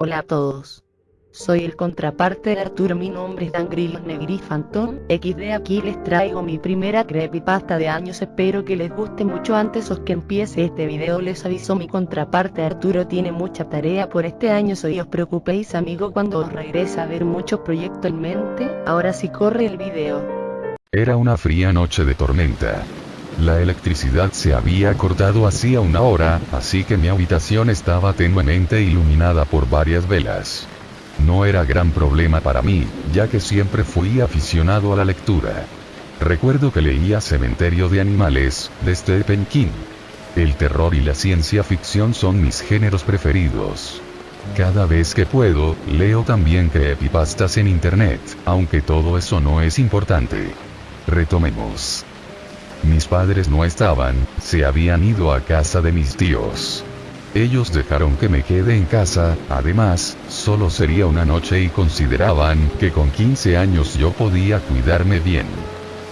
Hola a todos. Soy el contraparte de Arturo, mi nombre es Dan Grillo Negri Phantom, XD aquí les traigo mi primera creepypasta de años, espero que les guste mucho antes o que empiece este video les aviso mi contraparte Arturo tiene mucha tarea por este año, soy os preocupéis amigo cuando os regrese a ver muchos proyectos en mente, ahora sí corre el video. Era una fría noche de tormenta. La electricidad se había cortado hacía una hora, así que mi habitación estaba tenuemente iluminada por varias velas. No era gran problema para mí, ya que siempre fui aficionado a la lectura. Recuerdo que leía Cementerio de Animales, de Stephen King. El terror y la ciencia ficción son mis géneros preferidos. Cada vez que puedo, leo también creepypastas en internet, aunque todo eso no es importante. Retomemos. Mis padres no estaban, se habían ido a casa de mis tíos. Ellos dejaron que me quede en casa, además, solo sería una noche y consideraban que con 15 años yo podía cuidarme bien.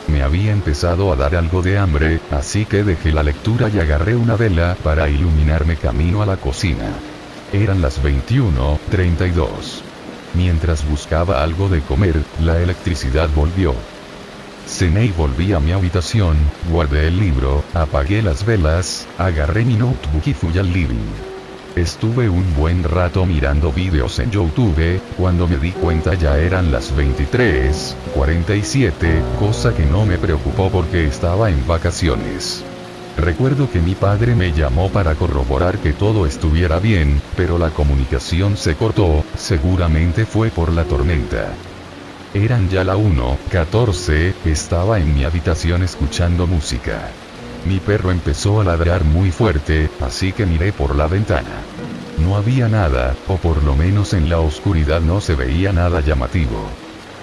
Me había empezado a dar algo de hambre, así que dejé la lectura y agarré una vela para iluminarme camino a la cocina. Eran las 21:32. Mientras buscaba algo de comer, la electricidad volvió. Cené y volví a mi habitación, guardé el libro, apagué las velas, agarré mi notebook y fui al living. Estuve un buen rato mirando vídeos en YouTube, cuando me di cuenta ya eran las 23:47, cosa que no me preocupó porque estaba en vacaciones. Recuerdo que mi padre me llamó para corroborar que todo estuviera bien, pero la comunicación se cortó, seguramente fue por la tormenta. Eran ya la 1.14, estaba en mi habitación escuchando música. Mi perro empezó a ladrar muy fuerte, así que miré por la ventana. No había nada, o por lo menos en la oscuridad no se veía nada llamativo.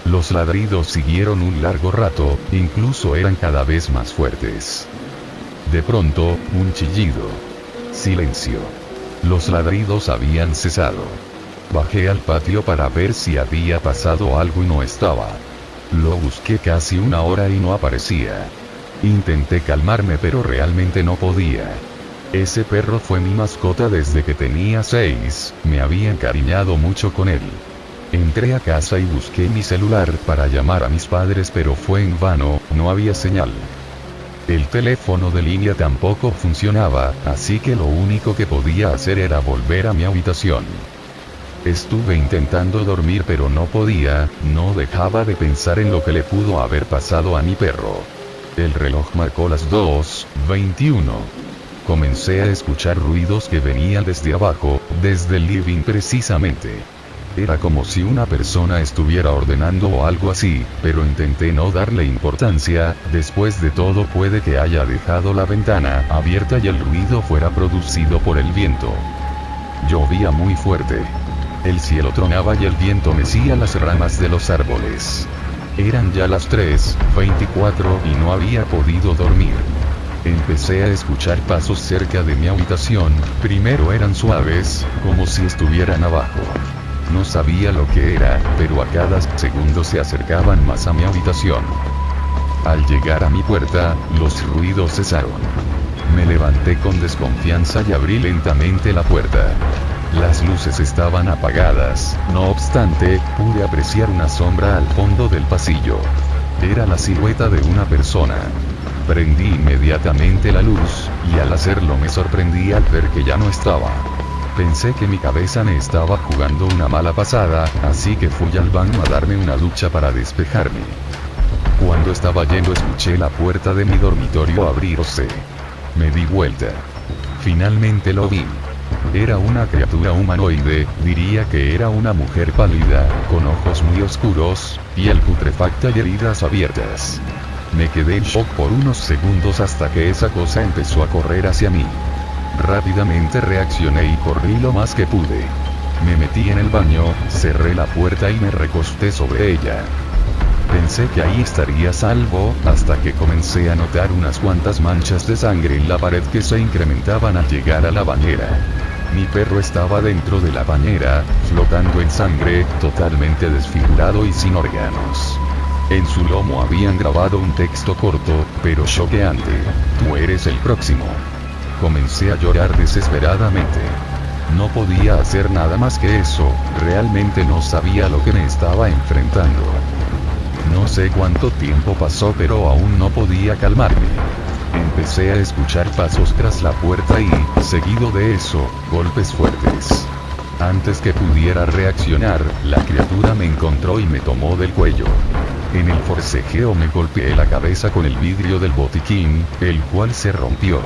Los ladridos siguieron un largo rato, incluso eran cada vez más fuertes. De pronto, un chillido. Silencio. Los ladridos habían cesado. Bajé al patio para ver si había pasado algo y no estaba. Lo busqué casi una hora y no aparecía. Intenté calmarme pero realmente no podía. Ese perro fue mi mascota desde que tenía seis, me había encariñado mucho con él. Entré a casa y busqué mi celular para llamar a mis padres pero fue en vano, no había señal. El teléfono de línea tampoco funcionaba, así que lo único que podía hacer era volver a mi habitación. Estuve intentando dormir pero no podía, no dejaba de pensar en lo que le pudo haber pasado a mi perro. El reloj marcó las 2.21. Comencé a escuchar ruidos que venían desde abajo, desde el living precisamente. Era como si una persona estuviera ordenando o algo así, pero intenté no darle importancia, después de todo puede que haya dejado la ventana abierta y el ruido fuera producido por el viento. Llovía muy fuerte. El cielo tronaba y el viento mecía las ramas de los árboles. Eran ya las 3.24 y no había podido dormir. Empecé a escuchar pasos cerca de mi habitación, primero eran suaves, como si estuvieran abajo. No sabía lo que era, pero a cada segundo se acercaban más a mi habitación. Al llegar a mi puerta, los ruidos cesaron. Me levanté con desconfianza y abrí lentamente la puerta. Las luces estaban apagadas, no obstante, pude apreciar una sombra al fondo del pasillo. Era la silueta de una persona. Prendí inmediatamente la luz, y al hacerlo me sorprendí al ver que ya no estaba. Pensé que mi cabeza me estaba jugando una mala pasada, así que fui al baño a darme una ducha para despejarme. Cuando estaba yendo escuché la puerta de mi dormitorio abrirse. Me di vuelta. Finalmente lo vi. Era una criatura humanoide, diría que era una mujer pálida, con ojos muy oscuros, piel putrefacta y heridas abiertas. Me quedé en shock por unos segundos hasta que esa cosa empezó a correr hacia mí. Rápidamente reaccioné y corrí lo más que pude. Me metí en el baño, cerré la puerta y me recosté sobre ella. Pensé que ahí estaría salvo, hasta que comencé a notar unas cuantas manchas de sangre en la pared que se incrementaban al llegar a la bañera. Mi perro estaba dentro de la bañera, flotando en sangre, totalmente desfigurado y sin órganos. En su lomo habían grabado un texto corto, pero choqueante. Tú eres el próximo. Comencé a llorar desesperadamente. No podía hacer nada más que eso, realmente no sabía lo que me estaba enfrentando. No sé cuánto tiempo pasó pero aún no podía calmarme. Empecé a escuchar pasos tras la puerta y, seguido de eso, golpes fuertes. Antes que pudiera reaccionar, la criatura me encontró y me tomó del cuello. En el forcejeo me golpeé la cabeza con el vidrio del botiquín, el cual se rompió.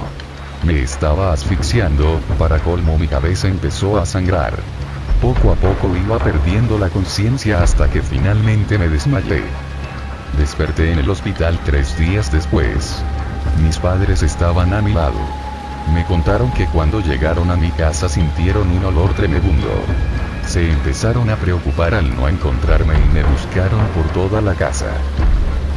Me estaba asfixiando, para colmo mi cabeza empezó a sangrar. Poco a poco iba perdiendo la conciencia hasta que finalmente me desmayé. Desperté en el hospital tres días después. Mis padres estaban a mi lado. Me contaron que cuando llegaron a mi casa sintieron un olor tremendo. Se empezaron a preocupar al no encontrarme y me buscaron por toda la casa.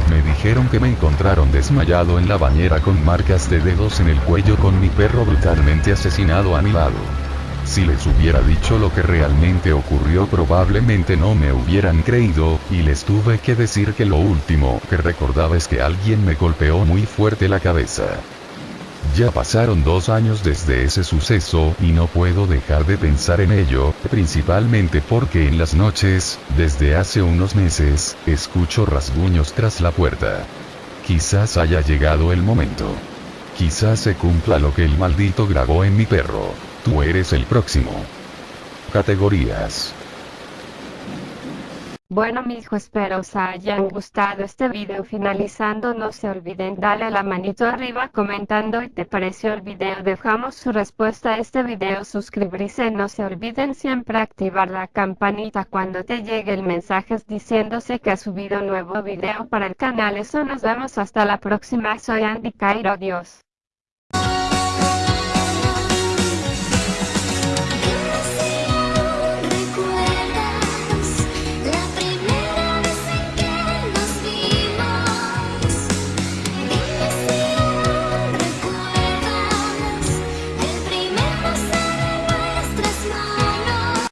Me dijeron que me encontraron desmayado en la bañera con marcas de dedos en el cuello con mi perro brutalmente asesinado a mi lado. Si les hubiera dicho lo que realmente ocurrió probablemente no me hubieran creído, y les tuve que decir que lo último que recordaba es que alguien me golpeó muy fuerte la cabeza. Ya pasaron dos años desde ese suceso, y no puedo dejar de pensar en ello, principalmente porque en las noches, desde hace unos meses, escucho rasguños tras la puerta. Quizás haya llegado el momento. Quizás se cumpla lo que el maldito grabó en mi perro. Tú eres el próximo. Categorías. Bueno mis espero os hayan gustado este video. Finalizando no se olviden darle la manito arriba comentando y te pareció el video dejamos su respuesta a este video suscribirse no se olviden siempre activar la campanita. Cuando te llegue el mensaje diciéndose que ha subido nuevo video para el canal eso nos vemos hasta la próxima. Soy Andy Cairo adiós